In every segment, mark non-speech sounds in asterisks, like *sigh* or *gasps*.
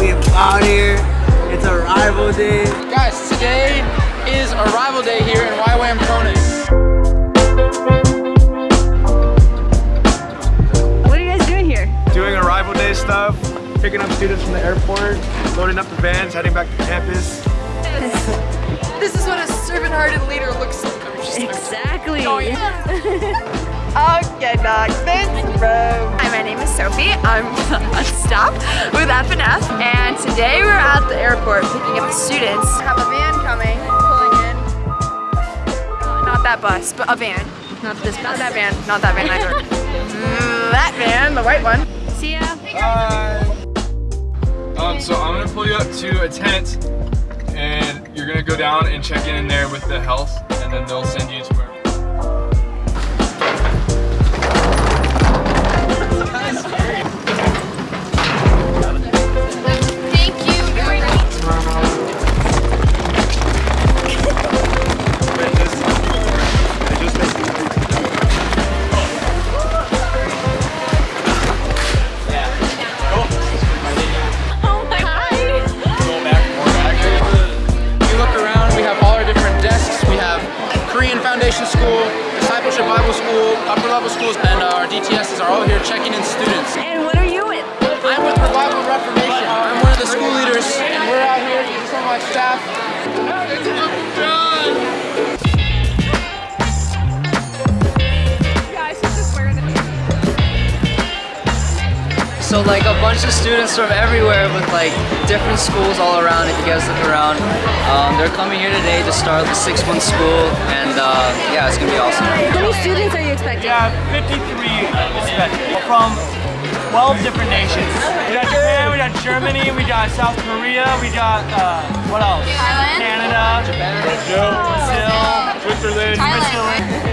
out here. It's arrival day. Guys, today is arrival day here in YWAM Kona. What are you guys doing here? Doing arrival day stuff, picking up students from the airport, loading up the vans, heading back to campus. *laughs* This is what a servant-hearted leader looks like. Exactly. Oh, okay, next, *laughs* uh, thanks, bro. Hi, my name is Sophie. I'm on staff with FNF, and today we're at the airport picking up the students. I have a van coming, pulling in. Not that bus, but a van. Not this, bus. not that van, not that van either. *laughs* Mm, that van, the white one. See ya. Hi. Um, so I'm gonna pull you up to a tent and you're gonna go down and check in in there with the health and then they'll send you to where Foundation School, Discipleship Bible School, upper level schools, and our DTSs are all here checking in students. And what are you with? I'm with Revival Reformation. I'm one of the school leaders, and we're out here with some of my staff. So like a bunch of students from everywhere with like different schools all around if you guys look around. Um, they're coming here today to start the six month school and uh, yeah, it's gonna be awesome. How many students are you expecting? We have 53 expected from 12 different nations. We got Japan, we got Germany, we got South Korea, we got, uh, what else? Thailand. Canada, Brazil, Switzerland, Switzerland.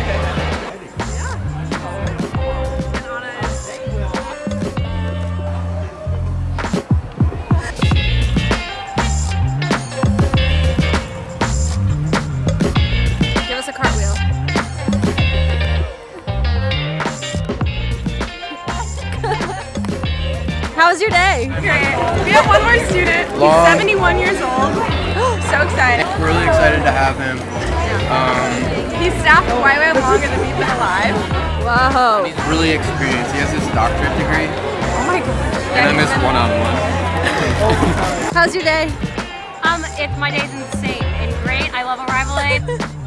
How was your day? Great. We have one more student. He's 71 years old. *gasps* so excited. We're Really excited to have him. He's staff at YWAM longer than we've been alive. Wow. He's really experienced. He has his doctorate degree. Oh my god. And I miss one-on-one. *laughs* How's your day? Um, it, my day's insane and great. I love Arrival Day. *laughs*